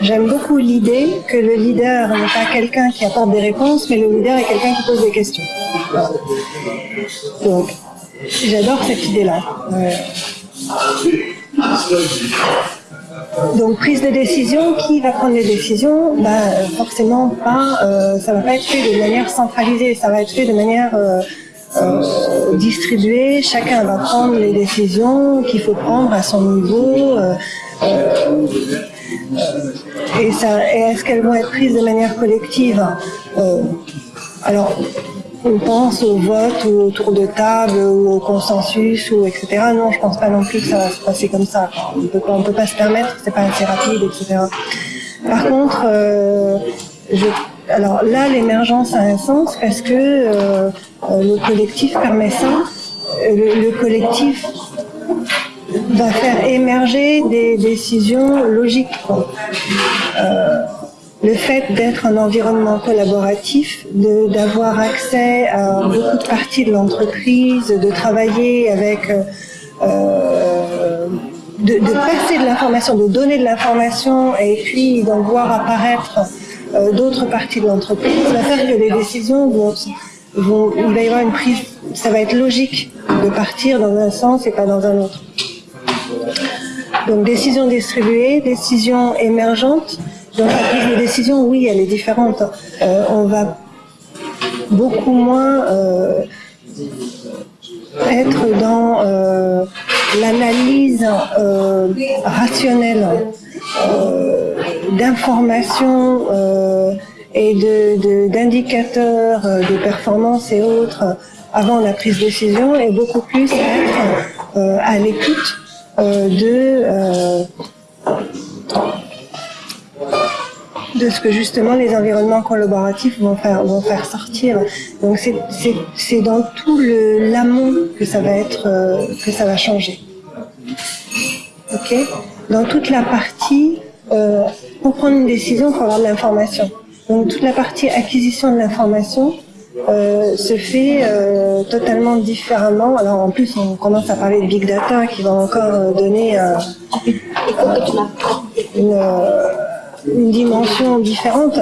J'aime beaucoup l'idée que le leader n'est pas quelqu'un qui apporte des réponses, mais le leader est quelqu'un qui pose des questions. Donc, j'adore cette idée-là. Donc prise de décision, qui va prendre les décisions? Bah, Forcément pas, euh, ça va pas être fait de manière centralisée, ça va être fait de manière euh, euh, distribuée. Chacun va prendre les décisions qu'il faut prendre à son niveau. et, ça, et est-ce qu'elles vont être prises de manière collective Alors, on pense au vote ou au tour de table ou au consensus ou etc. Non, je pense pas non plus que ça va se passer comme ça. On peut pas, on peut pas se permettre, c'est pas assez rapide, etc. Par contre, euh, je, alors là, l'émergence a un sens parce que euh, le collectif permet ça. Le, le, collectif va faire émerger des décisions logiques. Euh, le fait d'être un environnement collaboratif, d'avoir accès à beaucoup de parties de l'entreprise, de travailler avec, euh, euh, de, passer de l'information, de donner de l'information et puis d'en voir apparaître euh, d'autres parties de l'entreprise, va faire que les décisions vont, vont, il va y avoir une prise, ça va être logique de partir dans un sens et pas dans un autre. Donc décision distribuée, décision émergente, donc la prise de décision, oui, elle est différente. Euh, on va beaucoup moins euh, être dans l'analyse rationnelle d'informations euh, et d'indicateurs de, de, performance et autres avant la prise de décision et beaucoup plus être à l'écoute de de ce que justement les environnements collaboratifs vont faire, vont faire sortir. Donc c'est dans tout l'amont que ça va être, euh, que ça va changer. Ok? Dans toute la partie, euh, pour prendre une décision, faut avoir de l'information. Donc toute la partie acquisition de l'information euh, se fait euh, totalement différemment. Alors en plus, on commence à parler de big data qui va encore euh, donner euh, une une dimension différente.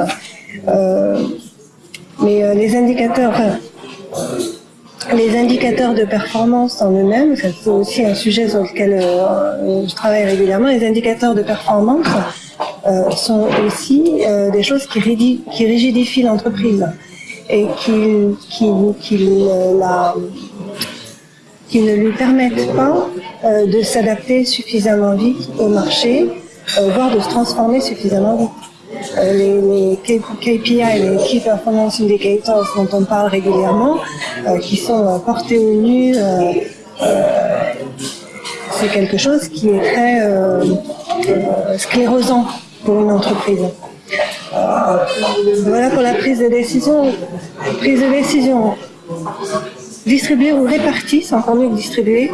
Euh, mais euh, les indicateurs, enfin, les indicateurs de performance en eux-mêmes, c'est aussi un sujet sur lequel euh, je travaille régulièrement, les indicateurs de performance euh, sont aussi euh, des choses qui, rigidifient l'entreprise et qui, qui, qui, la, qui ne lui permettent pas euh, de s'adapter suffisamment vite au marché euh, voire de se transformer suffisamment vite. Euh, les, KPI, les Key Performance Indicators dont on parle régulièrement, euh, qui sont portés au nu, c'est quelque chose qui est très sclérosant pour une entreprise. voilà pour la prise de décision. Prise de décision distribuée ou répartie, c'est encore mieux que distribuée,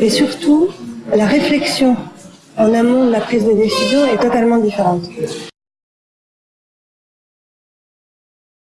et surtout la réflexion en amont de la prise de décision est totalement différente.